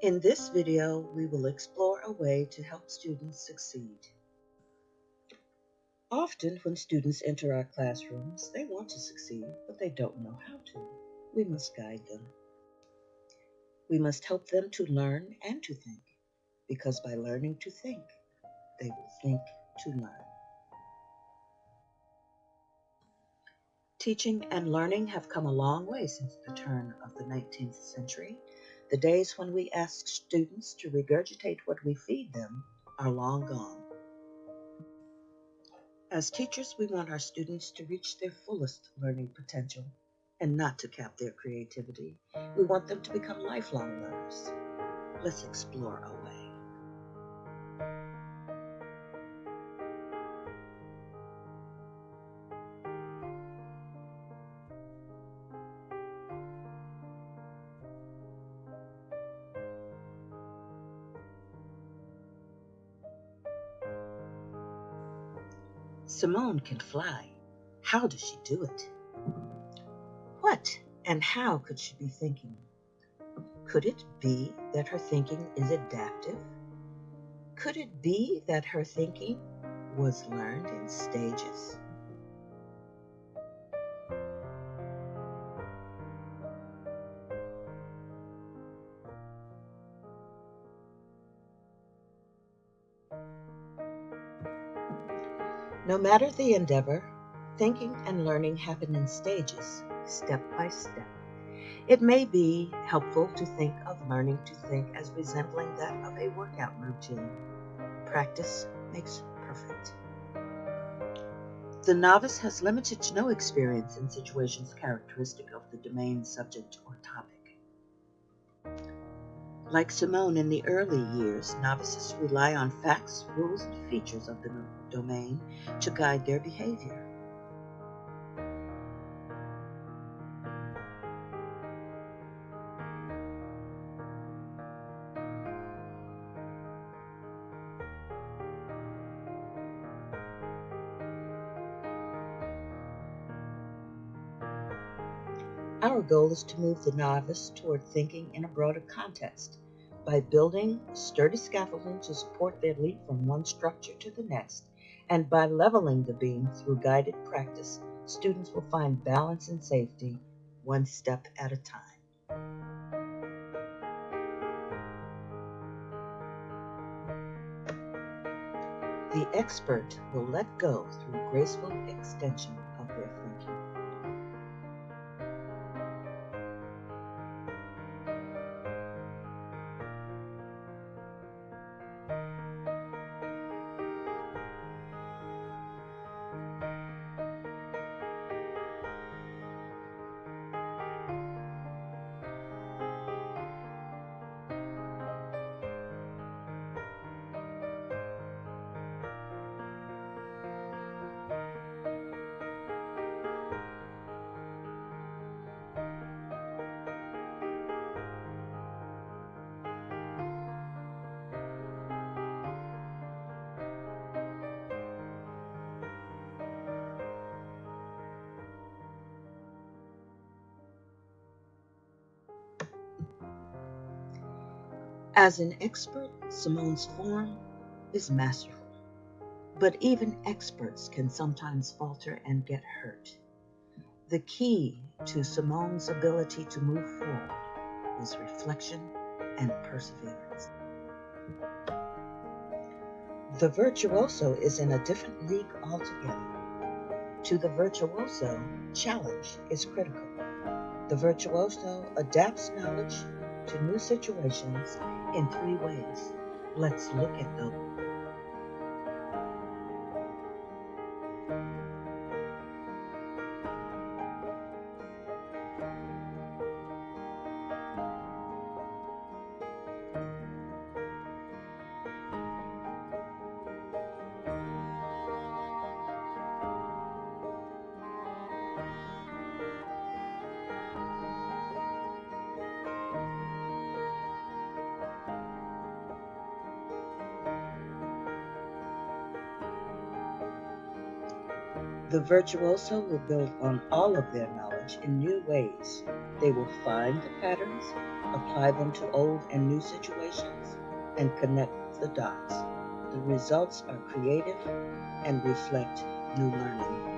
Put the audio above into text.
In this video, we will explore a way to help students succeed. Often when students enter our classrooms, they want to succeed, but they don't know how to. We must guide them. We must help them to learn and to think, because by learning to think, they will think to learn. Teaching and learning have come a long way since the turn of the 19th century. The days when we ask students to regurgitate what we feed them are long gone. As teachers, we want our students to reach their fullest learning potential and not to cap their creativity. We want them to become lifelong learners. Let's explore a way. Simone can fly. How does she do it? What and how could she be thinking? Could it be that her thinking is adaptive? Could it be that her thinking was learned in stages? No matter the endeavor, thinking and learning happen in stages, step by step. It may be helpful to think of learning to think as resembling that of a workout routine. Practice makes perfect. The novice has limited to no experience in situations characteristic of the domain, subject, or topic. Like Simone in the early years, novices rely on facts, rules, and features of the domain to guide their behavior. Our goal is to move the novice toward thinking in a broader context by building sturdy scaffolding to support their leap from one structure to the next, and by leveling the beam through guided practice, students will find balance and safety one step at a time. The expert will let go through graceful extension As an expert, Simone's form is masterful. But even experts can sometimes falter and get hurt. The key to Simone's ability to move forward was reflection and perseverance. The virtuoso is in a different league altogether. To the virtuoso, challenge is critical. The virtuoso adapts knowledge to new situations in three ways. Let's look at them. The virtuoso will build on all of their knowledge in new ways. They will find the patterns, apply them to old and new situations, and connect the dots. The results are creative and reflect new learning.